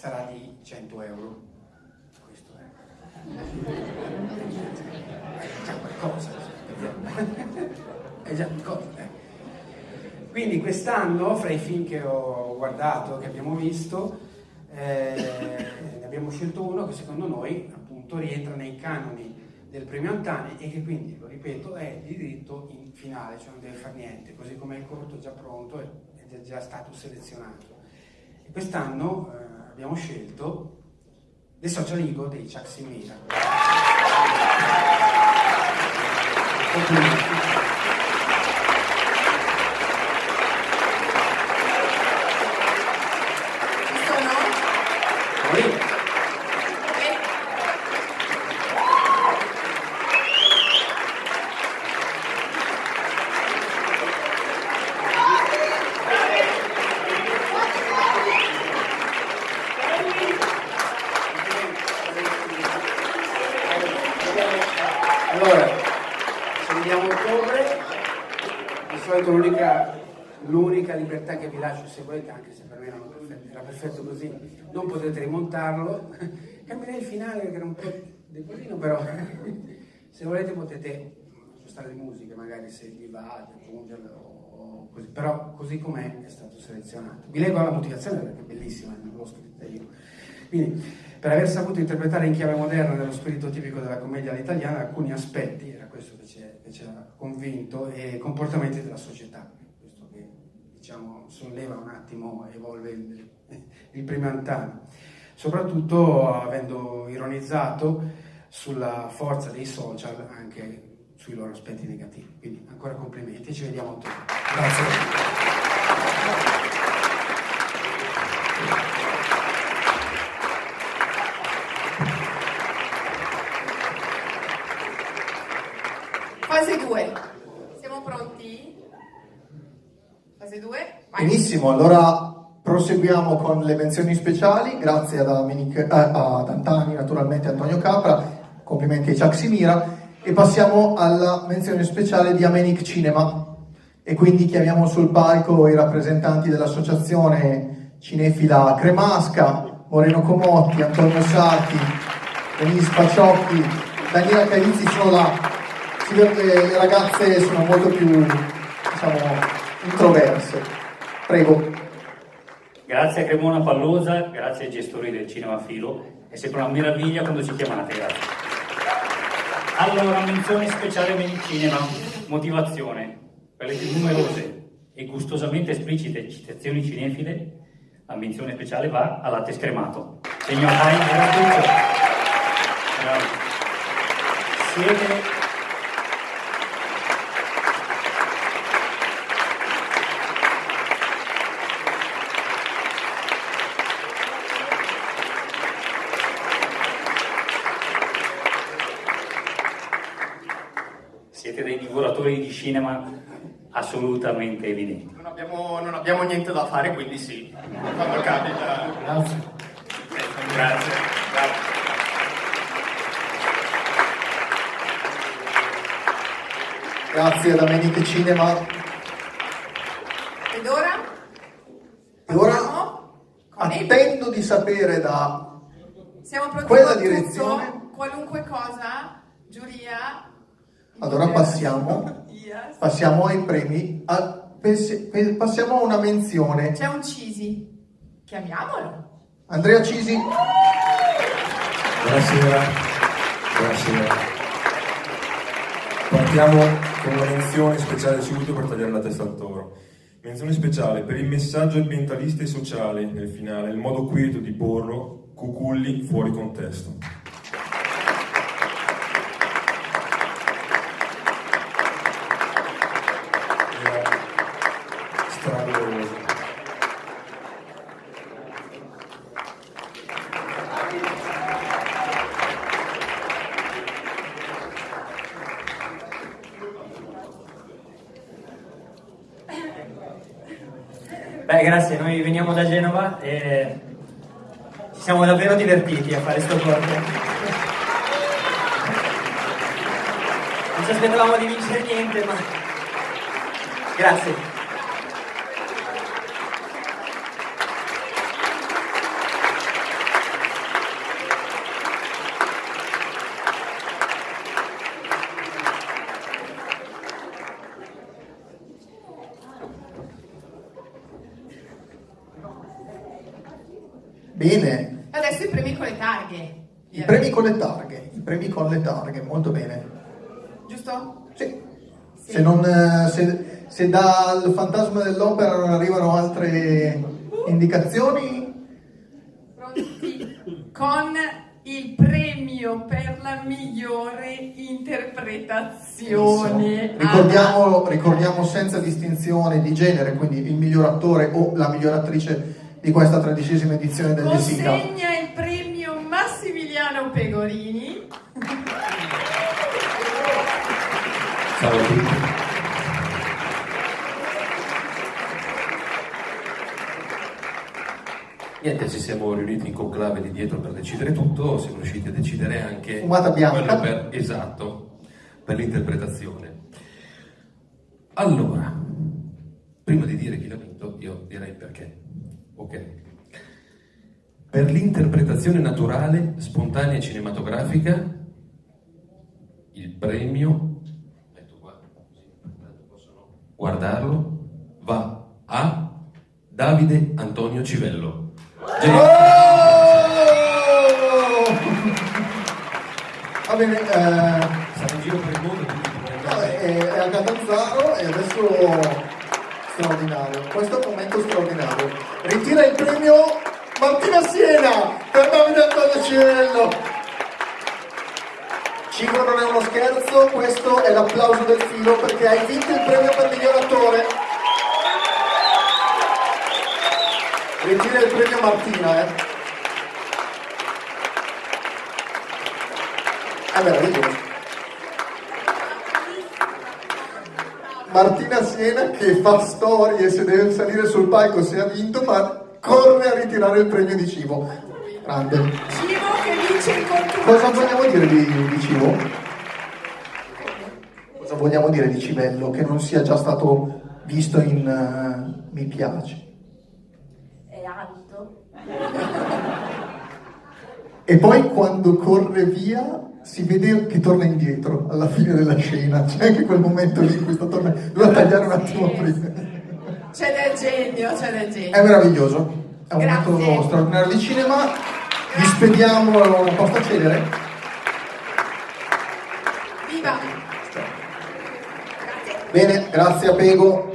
sarà di 100 euro. Questo è. È già qualcosa. È già qualcosa. Eh. Quindi quest'anno, fra i film che ho guardato, che abbiamo visto, eh, ne abbiamo scelto uno che secondo noi appunto rientra nei canoni del premio Antani e che quindi, lo ripeto, è di diritto in finale, cioè non deve fare niente, così come il corto è già pronto ed è già stato selezionato. Quest'anno eh, abbiamo scelto The Social Ego dei Chuck Simira. Complimenti. libertà che vi lascio se volete, anche se per me era perfetto, era perfetto così, non potete rimontarlo, cambierei il finale che era un po' debolino, però se volete potete spostare le musiche, magari se vi va, aggiungerlo, così. però così com'è è stato selezionato. Vi leggo la motivazione perché è bellissima, l'ho scritta io. Quindi, per aver saputo interpretare in chiave moderna nello spirito tipico della commedia all'italiana alcuni aspetti, era questo che ci ha convinto, e comportamenti della società diciamo, solleva un attimo, evolve il, il primo antano, soprattutto avendo ironizzato sulla forza dei social anche sui loro aspetti negativi. Quindi ancora complimenti, ci vediamo tutti. Grazie. Fase 2. Siamo pronti? Fase 2? Benissimo, allora proseguiamo con le menzioni speciali, grazie ad, Dominic, eh, ad Antani, naturalmente Antonio Capra, complimenti a Chuck Simira, e passiamo alla menzione speciale di Amenic Cinema, e quindi chiamiamo sul palco i rappresentanti dell'associazione cinefila Cremasca, Moreno Comotti, Antonio Sacchi, Denise Paciocchi, Daniela Cavizzi sono là, si vede che le ragazze sono molto più, diciamo, introverse. Prego. Grazie a Cremona Pallosa, grazie ai gestori del Cinema Filo, è sempre una meraviglia quando ci chiamate, grazie. Allora, menzione speciale per il cinema, motivazione. Per le numerose e gustosamente esplicite citazioni cinefile, la menzione speciale va a latte scremato. Signor Heinz, grazie. Siete divoratori di cinema assolutamente evidenti. Non abbiamo, non abbiamo niente da fare, quindi sì, quando capita. Grazie. Grazie. Grazie. Grazie ad Amenite Cinema. Ed ora? E ora attendo di sapere da Siamo pronti quella direzione. qualunque cosa, giuria, allora passiamo, passiamo ai premi, a, passiamo a una menzione. C'è un Cisi, chiamiamolo. Andrea Cisi. Buonasera, buonasera. Partiamo con una menzione speciale subito per tagliare la testa al toro. Menzione speciale per il messaggio ambientalista e sociale nel finale, il modo quieto di porlo, cuculli fuori contesto. Beh, grazie, noi veniamo da Genova e ci siamo davvero divertiti a fare questo corto. Non ci aspettavamo di vincere niente, ma... Grazie. Bene, Adesso i premi con le targhe. I premi con le targhe, i premi con le targhe, molto bene. Giusto? Sì. Se, non, eh, se, se dal fantasma dell'opera non arrivano altre indicazioni, Pronti? Con il premio per la migliore interpretazione. ricordiamo, ricordiamo senza distinzione di genere, quindi il miglior attore o la miglior attrice di questa tredicesima edizione del. Consegna il premio Massimiliano Pegorini. Ciao a tutti. Niente, ci siamo riuniti in conclave di dietro per decidere tutto, siamo riusciti a decidere anche Fumata bianca. quello per, esatto, per l'interpretazione. Allora, prima di dire chi l'ha vinto, io direi perché. Ok. Per l'interpretazione naturale, spontanea e cinematografica, il premio, guardarlo, va a Davide Antonio Civello. Oh! Va bene, eh, Sarà in giro per il mondo, quindi no, probabilmente- è, è a Catanzaro e adesso straordinario, questo è un momento straordinario. Ritira il premio Martina Siena per Davide Antonio Civello. Cibo non è uno scherzo, questo è l'applauso del filo perché hai vinto il premio per miglior attore. Ritira il premio Martina, eh. È meraviglioso. Martina Siena che fa storie se deve salire sul palco se ha vinto, ma corre a ritirare il premio di cibo. Grande. Cosa vogliamo dire di, di cibo? Cosa vogliamo dire di Civello che non sia già stato visto in eh, Mi piace? È alto. E poi quando corre via si vede che torna indietro alla fine della scena, c'è anche quel momento lì in cui sta tornando, doveva tagliare un attimo prima. C'è del genio, c'è del genio. È meraviglioso, è un Grazie. momento straordinario di cinema, vi spediamo una posta celere. Viva! Bene, grazie a Pego,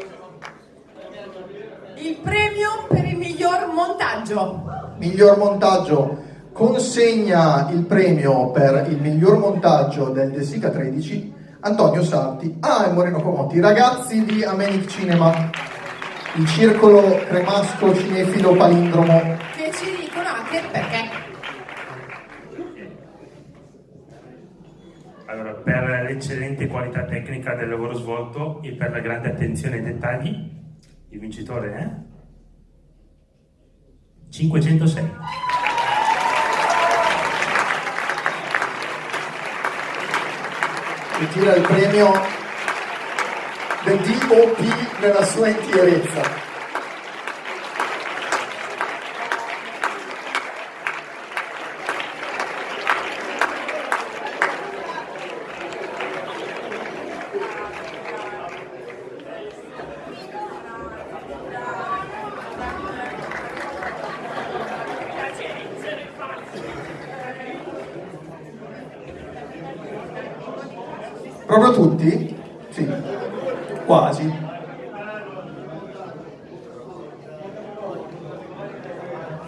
Il premio per il miglior montaggio. miglior montaggio, consegna il premio per il miglior montaggio del De Sica 13 Antonio Sarti ah, e Moreno Comotti, ragazzi di Amenic Cinema, il circolo cremasco cinefilo palindromo. Allora, per l'eccellente qualità tecnica del lavoro svolto e per la grande attenzione ai dettagli, il vincitore è 506. ritira il premio del DOP nella sua intierezza. Tutti? Sì, quasi.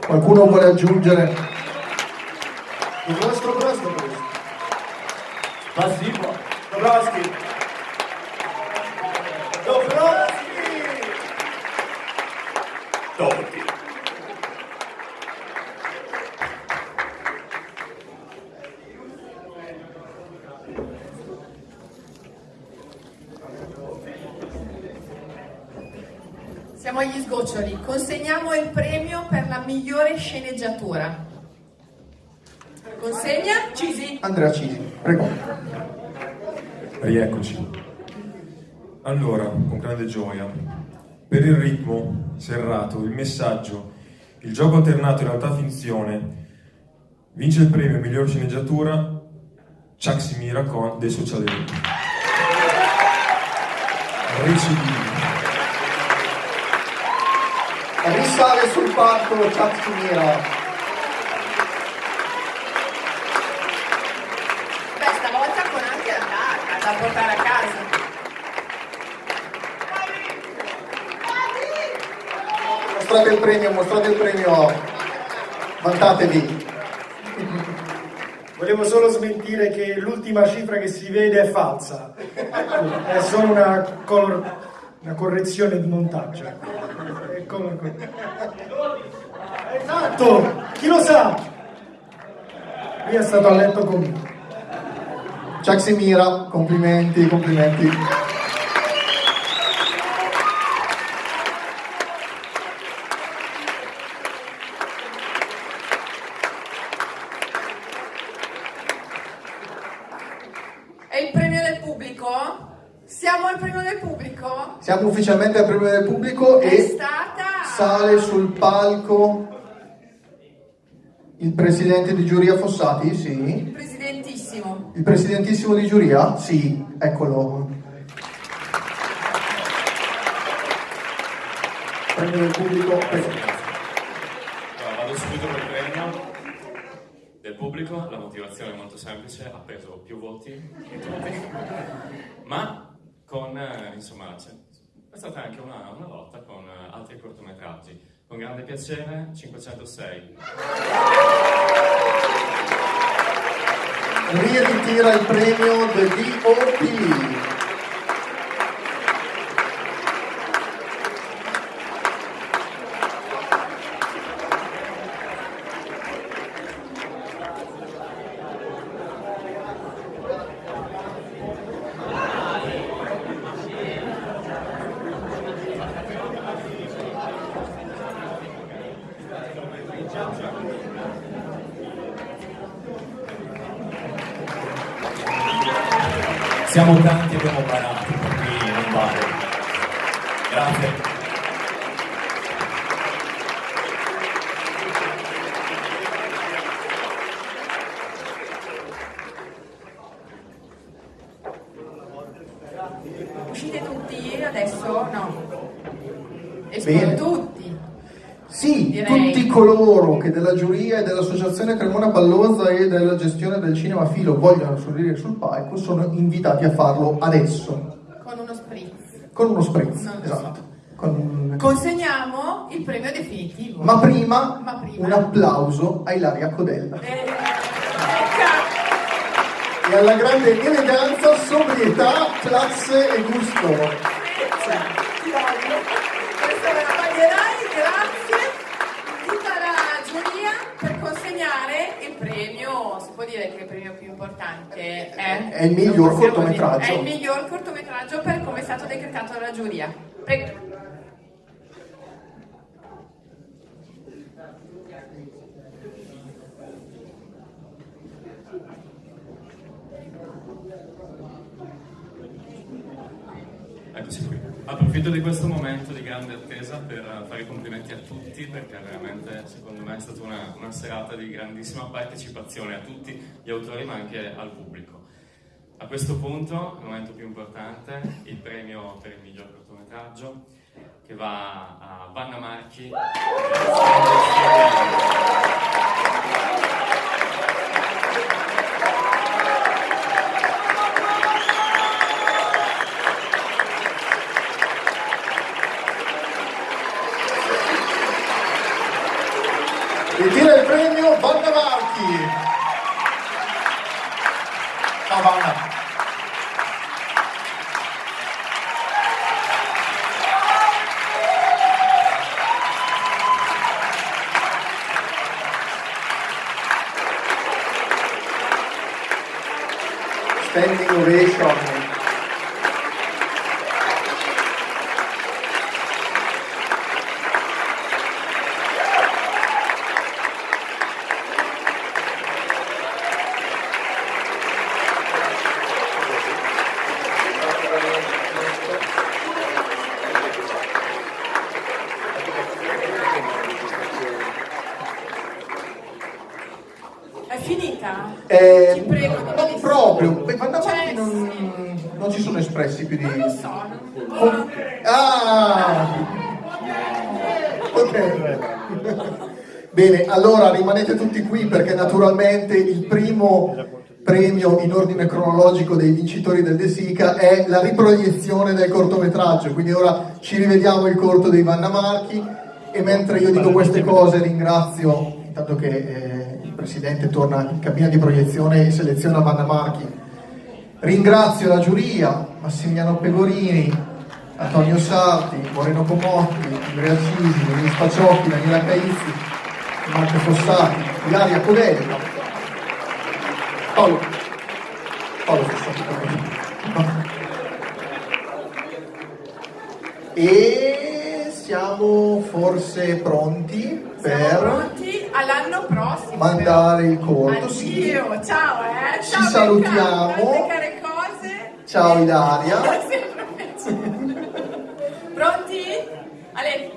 Qualcuno vuole aggiungere? Siamo agli sgoccioli. Consegniamo il premio per la migliore sceneggiatura. Consegna Cisi. Andrea Cisi, prego. Rieccoci. Allora, con grande gioia, per il ritmo serrato, il messaggio, il gioco alternato in realtà finzione, vince il premio miglior sceneggiatura Chuck Simira con dei sociali. Recidivi. sale sul palco Ciacciniera. Beh, stavolta con anche la barca da portare a casa. Mostrate il premio, mostrate il premio, vantatevi. Volevo solo smentire che l'ultima cifra che si vede è falsa, è solo una, una correzione di montaggio. Ecco. È color Esatto, chi lo sa? Lui è stato a letto con me. Ciaximira, complimenti, complimenti. È il premio del pubblico? Siamo al premio del pubblico? Siamo ufficialmente al premio del pubblico È e stata... sale sul palco il presidente di giuria Fossati, sì. Presidentissimo. Il presidentissimo di giuria? Sì, eccolo. Premio del pubblico. Allora, vado subito col premio del pubblico, la motivazione è molto semplice, ha preso più voti di tutti, ma con, eh, insomma, c'è, è stata anche una, una lotta con eh, altri cortometraggi. Con grande piacere, 506. Riritira il premio del DOP. Siamo tanti e abbiamo barato, per cui non vale. Grazie. Uscite tutti adesso? No. Escono tutti. Sì, Direi. tutti coloro che della giuria e dell'associazione Cremona Pallosa e della gestione del cinema Filo vogliono salire sul palco sono invitati a farlo adesso, Con uno spritz. con uno spritz, Non esatto. Con- Consegniamo il premio definitivo. Ma prima Ma prima. un applauso a Ilaria Codella Eh, ecco. e alla grande eleganza, sobrietà, classe e gusto. Dire che il premio più importante è? È il miglior cortometraggio. È il miglior cortometraggio per come è stato decretato dalla giuria. Prego. Eccoci qui. Approfitto di questo momento di grande attesa per fare i complimenti a tutti perché veramente secondo me è stata una, una serata di grandissima partecipazione a tutti gli autori ma anche al pubblico. A questo punto, il momento più importante, il premio per il miglior cortometraggio che va a Vanna Marchi. Ritira il premio Vanna Marchi. Ciao Vanna. Standing ovation. È finita? Eh, Ti prego, dimmi non di sì. proprio, beh, Vanna Cioè, Marchi non, non ci sono espressi più di... Non lo so, non... Ah! Bene, allora rimanete tutti qui perché naturalmente il primo premio in ordine cronologico dei vincitori del De Sica è la riproiezione del cortometraggio, quindi ora ci rivediamo il corto dei Vanna Marchi e mentre io dico queste cose ringrazio, intanto che eh, il Presidente torna in cabina di proiezione e seleziona Vanna Marchi, ringrazio la giuria, Massimiliano Pegorini, Antonio Sarti, Moreno Comotti, Andrea Cisi, Luigi Spaciocchi, Daniela Caizzi, Marco Fossati, Ilaria Codelli, Paolo, Paolo Fossati. E siamo forse pronti per pronti all'anno prossimo. mandare il corto. Sì. Ciao eh. Ci Ciao, salutiamo. Tante care cose. Ciao Ilaria. Sempre piacere. Pronti? Ale,